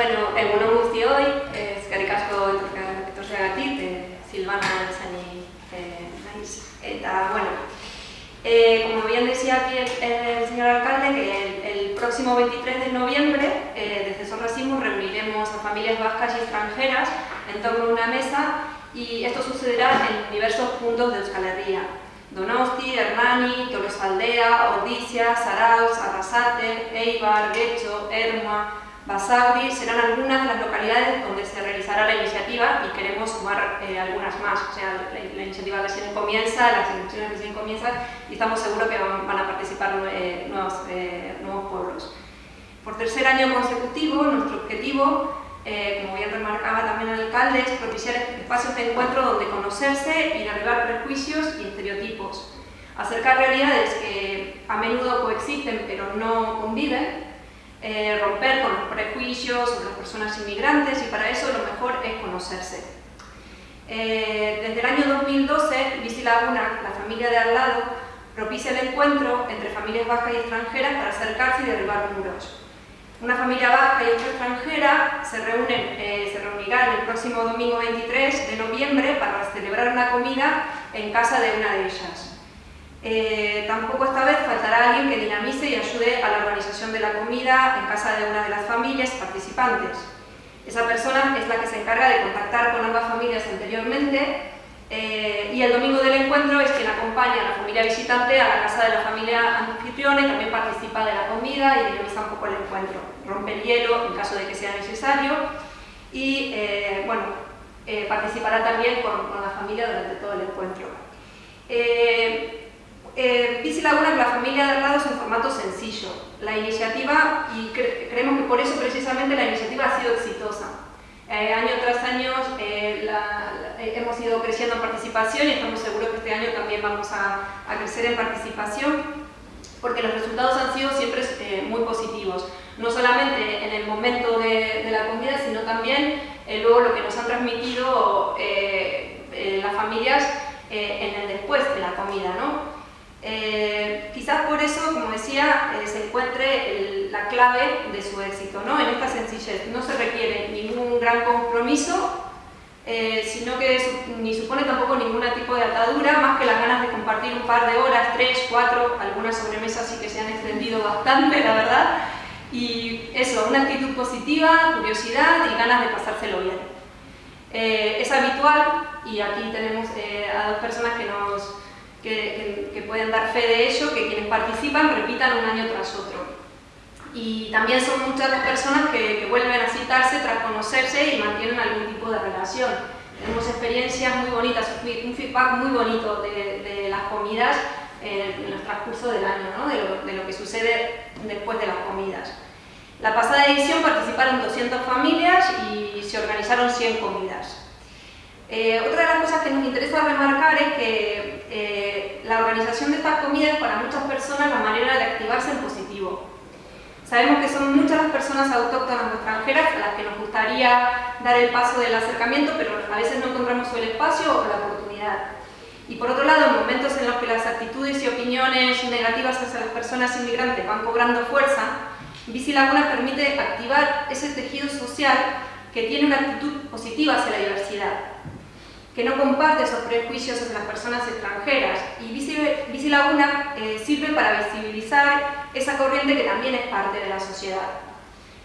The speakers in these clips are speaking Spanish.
bueno, egunon guztioi, eskerrik asko etorreagatik, eh, Silvana Zani eh, naiz. Bueno, eh, como bien decía aquí el, el señor alcalde, que el, el, próximo 23 de noviembre, eh, desde Sorracismo, reuniremos a familias vascas y extranjeras en torno a una mesa y esto sucederá en diversos puntos de Euskal Herria. Donosti, Hernani, Tolosaldea, Ordizia, Sarauz, Arrasate, Eibar, Guecho, Erma, Basauri serán algunas de las localidades donde se realizará la iniciativa y queremos sumar eh, algunas más. O sea, la, la, iniciativa recién comienza, las inscripciones recién comienzan y estamos seguros que van, van a participar eh, nuevos, eh, nuevos pueblos. Por tercer año consecutivo, nuestro objetivo, eh, como bien remarcaba también el alcalde, es propiciar espacios de encuentro donde conocerse y derribar prejuicios y estereotipos. Acercar realidades que a menudo coexisten pero no conviven eh, romper con los prejuicios sobre las personas inmigrantes y para eso lo mejor es conocerse. Eh, desde el año 2012, Bici Laguna, la familia de al lado, propicia el encuentro entre familias vascas y extranjeras para acercarse y derribar muros. Una familia vasca y otra extranjera se, reúnen, eh, se reunirán el próximo domingo 23 de noviembre para celebrar una comida en casa de una de ellas. Eh, tampoco esta vez faltará alguien que dinamice y ayude a la organización de la comida en casa de una de las familias participantes. Esa persona es la que se encarga de contactar con ambas familias anteriormente eh, y el domingo del encuentro es quien acompaña a la familia visitante a la casa de la familia anfitriona y también participa de la comida y dinamiza un poco el encuentro. Rompe el hielo en caso de que sea necesario y eh, bueno, participará también con, la familia durante todo el encuentro. Eh, eh, Bici Laguna con la familia de al lado es un formato sencillo. La iniciativa, y cre creemos que por eso precisamente la iniciativa ha sido exitosa. Eh, año tras año eh, la, la, eh, hemos ido creciendo en participación y estamos seguros que este año también vamos a, a crecer en participación porque los resultados han sido siempre eh, muy positivos. No solamente en el momento de, de la comida, sino también luego lo que nos han transmitido las familias en el después de la comida. ¿no? Eh, quizás por eso, como decía, eh, se encuentre el, la clave de su éxito, ¿no? en esta sencillez. No se requiere ningún gran compromiso, eh, sino que su, ni supone tampoco ningún tipo de atadura, más que las ganas de compartir un par de horas, tres, cuatro, algunas sobremesas sí que se han extendido bastante, la verdad, y eso, una actitud positiva, curiosidad y ganas de pasárselo bien. Eh, es habitual, y aquí tenemos eh, a dos personas que nos que, que, que, pueden dar fe de ello, que quienes participan repitan un año tras otro. Y también son muchas las personas que, que vuelven a citarse tras conocerse y mantienen algún tipo de relación. Tenemos experiencias muy bonitas, un feedback muy bonito de, de las comidas en, en el transcurso del año, ¿no? de, lo, de lo que sucede después de las comidas. La pasada edición participaron 200 familias y se organizaron 100 comidas. Eh, otra de las cosas que nos interesa remarcar es que eh, la organización de estas comidas para muchas personas la manera de activarse en positivo. Sabemos que son muchas las personas autóctonas o extranjeras a las que nos gustaría dar el paso del acercamiento, pero a veces no encontramos el espacio o la oportunidad. Y por otro lado, en momentos en los que las actitudes y opiniones negativas hacia las personas inmigrantes van cobrando fuerza, Bici Laguna permite activar ese tejido social que tiene una actitud positiva hacia la diversidad que no comparte esos prejuicios hacia las personas extranjeras. Y Bici, Laguna eh, sirve para visibilizar esa corriente que también es parte de la sociedad.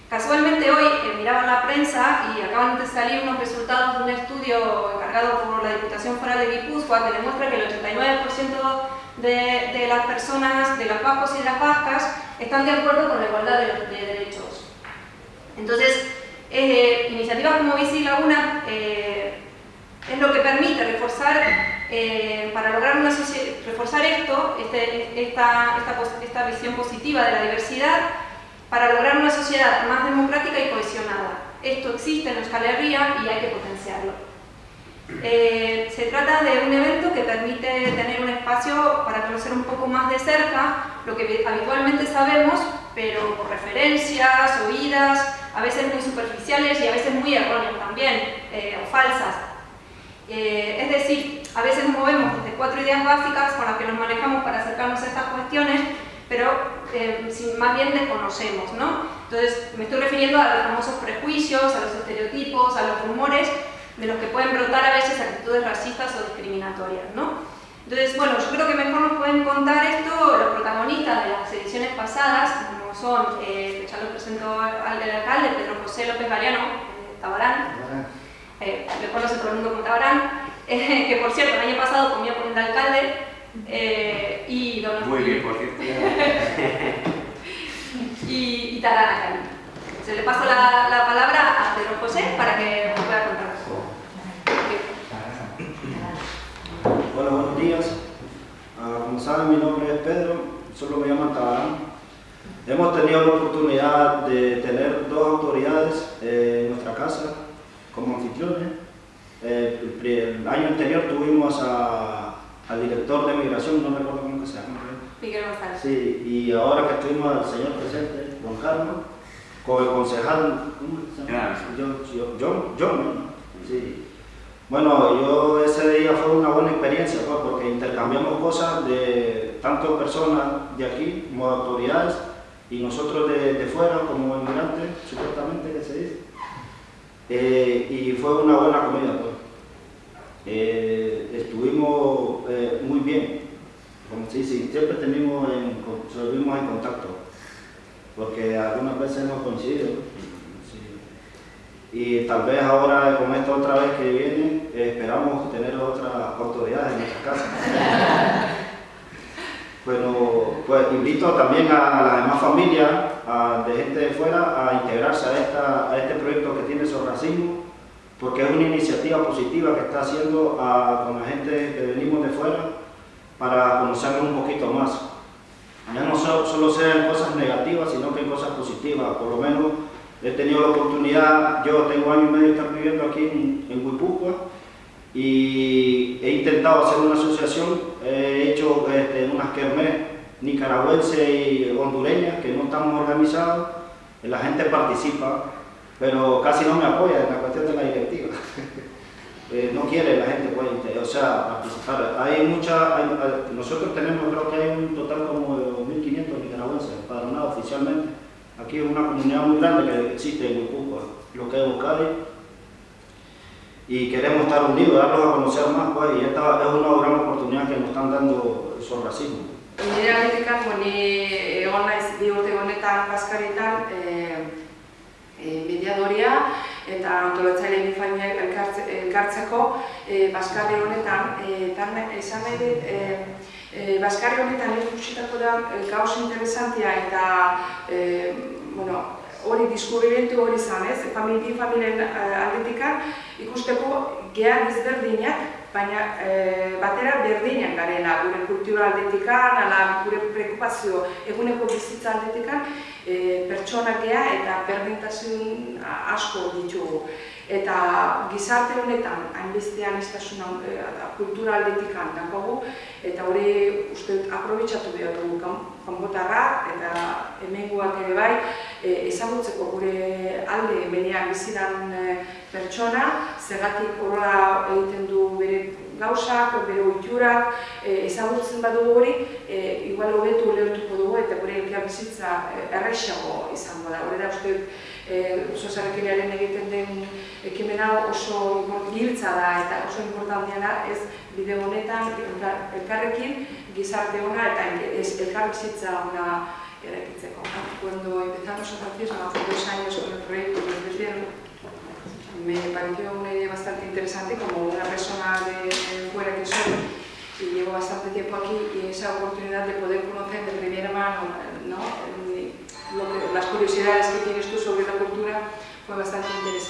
Casualmente hoy eh, miraba la prensa y acaban de salir unos resultados de un estudio encargado por la Diputación Foral de Guipúzcoa que demuestra que el 89% de, de, las personas, de los vascos y de las vascas, están de acuerdo con la igualdad de, de derechos. Entonces, eh, iniciativas como Bici Laguna eh, es lo que permite reforzar, eh, para lograr una reforzar esto, este, esta, esta, visión positiva de la diversidad, para lograr una sociedad más democrática y cohesionada. Esto existe en Euskal Herria y hay que potenciarlo. Eh, se trata de un evento que permite tener un espacio para conocer un poco más de cerca lo que habitualmente sabemos, pero por referencias, oídas, a veces muy superficiales y a veces muy erróneas también, eh, o falsas. Eh, es decir, a veces movemos desde cuatro ideas básicas con las que nos manejamos para acercarnos a estas cuestiones, pero eh, más bien desconocemos, ¿no? Entonces me estoy refiriendo a los famosos prejuicios, a los estereotipos, a los rumores de los que pueden brotar a veces actitudes racistas o discriminatorias, ¿no? Entonces, bueno, yo creo que mejor nos pueden contar esto los protagonistas de las ediciones pasadas, como son, eh, ya lo presento al del alcalde, Pedro José López Galeano, Tabarán, eh, le conoce todo el mundo como Tabarán, eh, que por cierto, el año pasado comía con el alcalde, eh, y don Muy bien, por cierto. y, y Tarana Se le paso la, la, palabra a Pedro José para que nos pueda contar. Hola, buenos días. Uh, como saben, mi nombre es Pedro, solo me llaman Tabarán. Hemos tenido la oportunidad de tener dos autoridades eh, en nuestra casa como anfitriones. Eh, el, el, año anterior tuvimos a, al director de migración, no recuerdo cómo que se llama. Miguel González. Sí, y ahora que tuvimos al señor presidente, Juan Carlos, con el concejal, ¿cómo se llama? John, John, John, ¿no? Sí. Bueno, yo ese día fue una buena experiencia pues, porque intercambiamos cosas de tanto personas de aquí como autoridades y nosotros de, de fuera como inmigrantes, supuestamente que se dice. Eh, y fue una buena comida. Pues. Eh, estuvimos eh, muy bien, como se dice, siempre tenemos en, estuvimos en contacto, porque algunas veces hemos coincidido. Y tal vez ahora, con esta otra vez que viene, esperamos tener otras autoridades en nuestra casa. bueno, pues invito también a, las demás familias a, de gente de fuera a integrarse a, esta, a este proyecto que tiene sobre racismo, porque es una iniciativa positiva que está haciendo con la gente que venimos de fuera para conocernos un poquito más. Ya no solo, solo sean cosas negativas, sino que hay cosas positivas, por lo menos he tenido la oportunidad, yo tengo año y medio de estar viviendo aquí en, en y he intentado hacer una asociación, he hecho este, unas kermés nicaragüenses y hondureñas que no estamos organizados, la gente participa, pero casi no me apoya en la cuestión de la directiva. eh, no quiere la gente pues, participar. Hay mucha, nosotros tenemos, creo que hay un total como de 2.500 nicaragüenses empadronados oficialmente. Aquí es una comunidad muy grande que existe en Huipucua, lo que es Eucali, y queremos estar unidos, darlos a conocer más, pues, y esta es una gran oportunidad que nos están dando sobre racismo. Nire aldetik ni egon naiz bi urte honetan Baskaritan e, e, mediadoria eta antolatzaile bifainak elkartzeko e, Baskarri honetan e, esan nahi dit e, e, Baskarri honetan ikusitako da gauz interesantia eta e, bueno, hori diskuribentu hori izan, ez? Famili, familien aldetikan ikusteko geha ezberdinak, baina e, batera berdinak garela, gure kultura aldetikan, ala gure preokupazio eguneko bizitza aldetikan, e, pertsona geha eta berdintasun asko ditugu. Eta gizarte honetan, hainbestean iztasuna e, kultura aldetikan dakogu, eta hori uste aprobetsatu behar dugu kanbotarra eta hemengoak ere bai, e, ezagutzeko gure alde benean bizidan e, pertsona, zergatik horra egiten du bere gauzak, bere oiturak, e, ezagutzen badugu hori, e, igual hobetu ulertuko dugu eta gure elkar bizitza e, errexago izango da. Hore da uste e, sosarekinearen egiten den ekimena oso giltza da eta oso importantia da ez bide honetan elkarrekin gizarte ona eta ez elkar bizitza ona. Cuando empezamos a Francisco hace dos años con el proyecto que ofrecieron, me pareció una idea bastante interesante como una persona de fuera que soy y llevo bastante tiempo aquí y esa oportunidad de poder conocer de primera mano ¿no? que, las curiosidades que tienes tú sobre la cultura fue bastante interes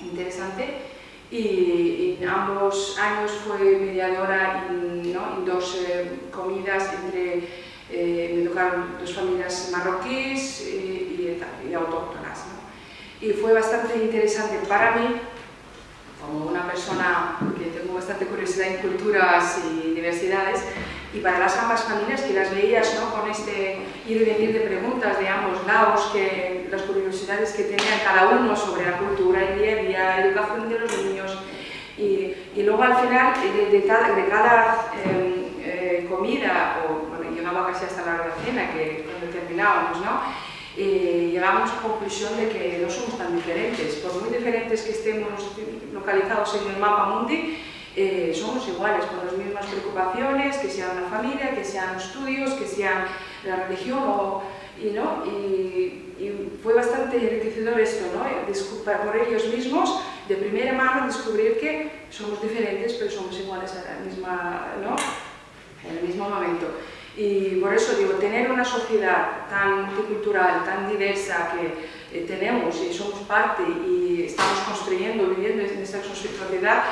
interesante y, ambos años fue mediadora en, ¿no? en dos eh, comidas entre, eh, me tocaron dos familias marroquíes y, y, y autóctonas. Y fue bastante interesante para mí, como una persona que tengo bastante curiosidad en culturas y diversidades, y para las ambas familias que las veías ¿no? con este ir y venir de preguntas de ambos lados, que, las curiosidades que tenían cada uno sobre la cultura, el día a día, educación de los niños, y, y luego al final de, de cada, de cada eh, eh, comida, o bueno, no va casi hasta la hora de la cena, que cuando terminábamos, ¿no? Eh, llegamos a conclusión de que no somos tan diferentes. Por muy diferentes que estemos localizados en el mapa mundi, eh, somos iguales, con las mismas preocupaciones, que sean la familia, que sean estudios, que sean la religión o, y, ¿no? y, fue bastante enriquecedor esto, ¿no? por ellos mismos, de primera mano, descubrir que somos diferentes, pero somos iguales a la misma, ¿no? en el mismo momento. Y por eso digo, tener una sociedad tan multicultural, tan diversa que eh, tenemos y somos parte y estamos construyendo, viviendo en esta sociedad,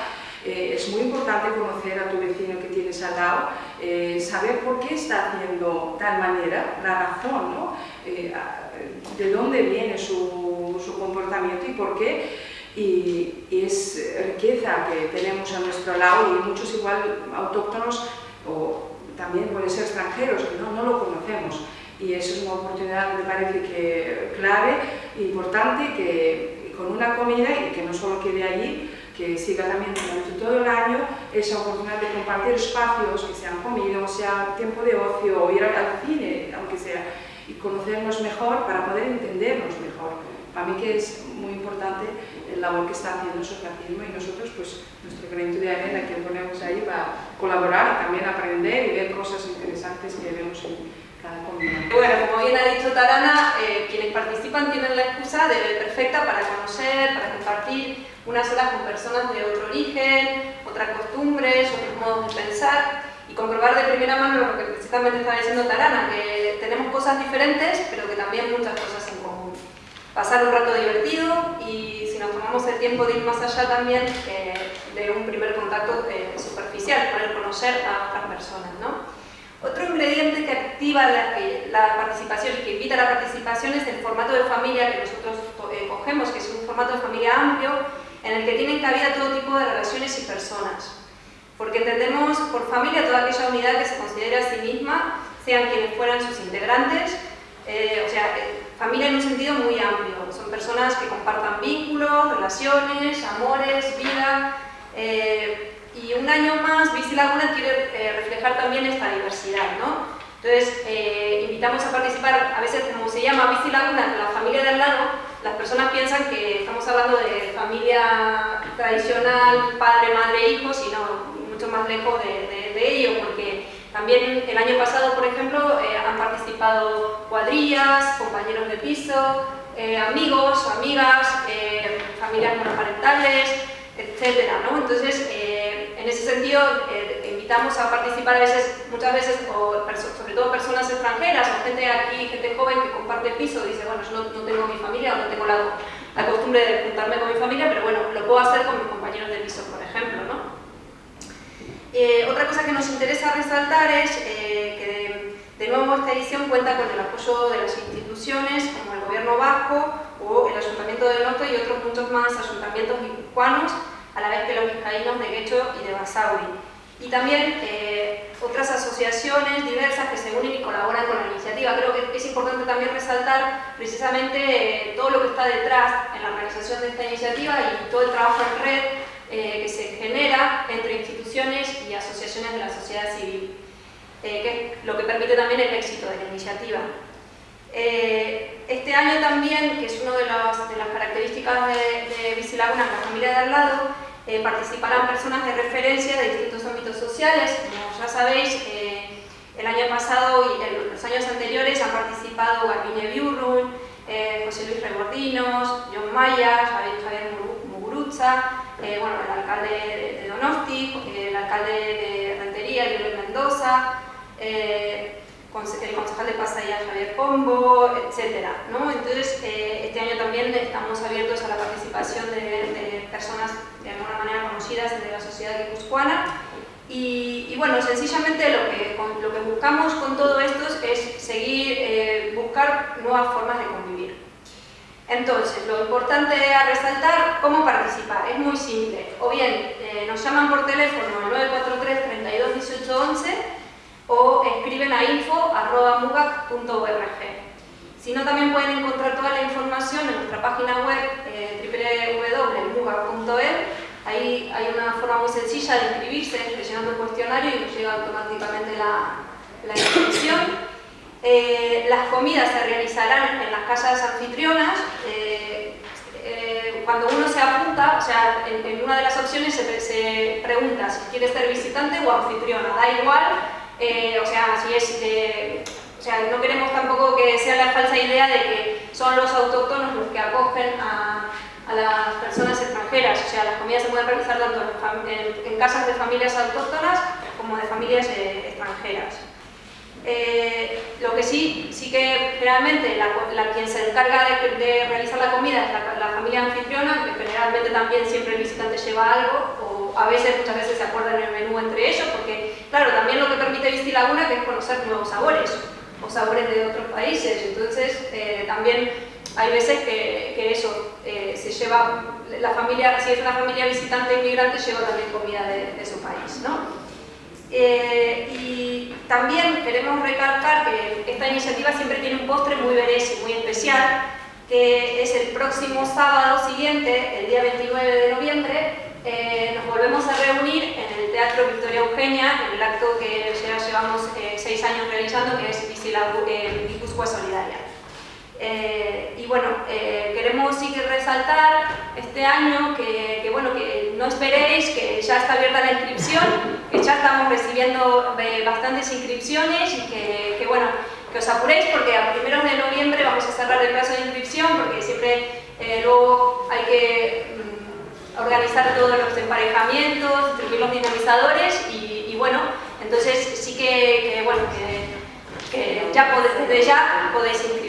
eh, es muy importante conocer a tu vecino que tienes al lado, eh, saber por qué está haciendo tal manera, la razón, ¿no? de dónde viene su, su, comportamiento y por qué. Y, y, es riqueza que tenemos a nuestro lado y muchos igual autóctonos o también pueden ser extranjeros, que no, no lo conocemos. Y eso es una oportunidad, me parece que clave, importante, que con una comida y que no solo quede allí, que siga también durante todo el año esa oportunidad de compartir espacios, que sean comida, sea tiempo de ocio, o ir al cine, aunque sea, y conocernos mejor para poder entendernos mejor. Para mí que es muy importante el labor que está haciendo el socialismo y nosotros, pues, nuestro granito de arena que ponemos ahí va a colaborar y también aprender y ver cosas interesantes que vemos en cada comunidad. Bueno, como bien ha dicho Tarana, eh, quienes participan tienen la excusa de perfecta para conocer, para compartir unas horas con personas de otro origen, otras costumbres, otros modos de pensar y comprobar de primera mano lo que precisamente estaba diciendo Tarana, que tenemos cosas diferentes, pero que también muchas cosas. Pasar un rato divertido y si nos tomamos el tiempo de ir más allá también eh, de un primer contacto eh, superficial, poder conocer a otras personas. ¿no? Otro ingrediente que activa la, la, participación y que invita a la participación es el formato de familia que nosotros eh, cogemos, que es un formato de familia amplio en el que tienen cabida todo tipo de relaciones y personas. Porque entendemos por familia toda aquella unidad que se considera a sí misma, sean quienes fueran sus integrantes, eh, o sea, eh, familia en un sentido muy amplio. Son personas que compartan vínculos, relaciones, amores, vida. Eh, y un año más, Bici Laguna quiere reflejar también esta diversidad, ¿no? Entonces, invitamos a participar, a veces como se llama Bici Laguna, la familia de al lado, las personas piensan que estamos hablando de familia tradicional, padre, madre, hijos, y no, mucho más lejos de, de, ello, porque también el año pasado, por ejemplo, eh, han participado cuadrillas, compañeros de piso, eh, amigos, amigas, eh, familias monoparentales, etc. ¿no? Entonces, en ese sentido, invitamos a participar a veces, muchas veces, sobre todo personas extranjeras o gente aquí, gente joven que comparte piso, dice, bueno, yo no, tengo mi familia o no tengo la, la costumbre de juntarme con mi familia, pero bueno, lo puedo hacer con mis compañeros de piso, por ejemplo, ¿no? Eh, cosa que nos interesa resaltar es eh, que de, nuevo esta edición cuenta con el apoyo de las instituciones como el Gobierno Vasco o el Ayuntamiento de Norte y otros muchos más ayuntamientos guipuzcoanos, a la vez que los vizcaínos de Guecho y de Basauri. Y también eh, otras asociaciones diversas que se unen y colaboran con la iniciativa. Creo que es importante también resaltar precisamente todo lo que está detrás en la organización de esta iniciativa y todo el trabajo en red eh, que se genera entre instituciones y asociaciones de la sociedad civil, eh, que es lo que permite también el éxito de la iniciativa. Eh, este año también, que es una de, de, las características de, de Bicilaguna, la familia de al lado, participarán personas de referencia de distintos ámbitos sociales. Como ya sabéis, el año pasado y en los años anteriores han participado Garbiñe Biurrun, José Luis Rebordinos, John Maya, Javier, Javier Eh, bueno, el alcalde de, Donosti, el alcalde de Rentería, Luis Mendoza, eh, el concejal de Pasaya, Javier Pombo, etc. ¿no? Entonces, eh, este año también estamos abiertos a la participación de, personas de alguna manera conocidas de la sociedad guipuzcoana y, y, bueno, sencillamente lo que, lo que buscamos con todo esto es seguir, buscar nuevas formas de convivir. Entonces, lo importante a resaltar, ¿cómo participar? Es muy simple. O bien, eh, nos llaman por teléfono al 943 32 18 11 o escriben a info.mugac.org. Si no, también pueden encontrar toda la información en nuestra página web eh, www.mugac.es. Ahí hay una forma muy sencilla de inscribirse, rellenando el cuestionario y nos llega automáticamente la, la inscripción. Eh, las comidas se realizarán en las casas anfitrionas. Eh, eh, cuando uno se apunta, o sea, en, una de las opciones se, pregunta si quiere ser visitante o anfitriona, da igual, o sea, no queremos tampoco que sea la falsa idea de que son los autóctonos los que acogen a, las personas extranjeras. O sea, las comidas se pueden realizar tanto en, casas de familias autóctonas como de familias extranjeras. Eh, lo que sí, sí que generalmente la, quien se encarga de, realizar la comida es la, familia anfitriona, que generalmente también siempre el visitante lleva algo, o a veces, muchas veces se acuerdan el menú entre ellos, porque claro, también lo que permite Visti Laguna que es conocer nuevos sabores o sabores de otros países. Entonces, eh, también hay veces que, eso eh, se lleva, la familia, si es una familia visitante inmigrante, lleva también comida de, su país. ¿no? También queremos recalcar que esta iniciativa siempre tiene un postre muy y muy especial, que es el próximo sábado siguiente, el día 29 de noviembre, nos volvemos a reunir en el Teatro Victoria Eugenia, en el acto que ya llevamos seis años realizando, que es eh, Guipúzcoa Solidaria. Eh, y bueno, eh, queremos sí que resaltar este año que, bueno, que no esperéis, que ya está abierta la inscripción, que ya estamos recibiendo bastantes inscripciones y que, bueno, que os apuréis porque a primeros de noviembre vamos a cerrar el plazo de inscripción porque siempre luego hay que mm, organizar todos los emparejamientos, distribuir los dinamizadores y, bueno, entonces sí que, que bueno, que que ya desde ya podéis inscribir.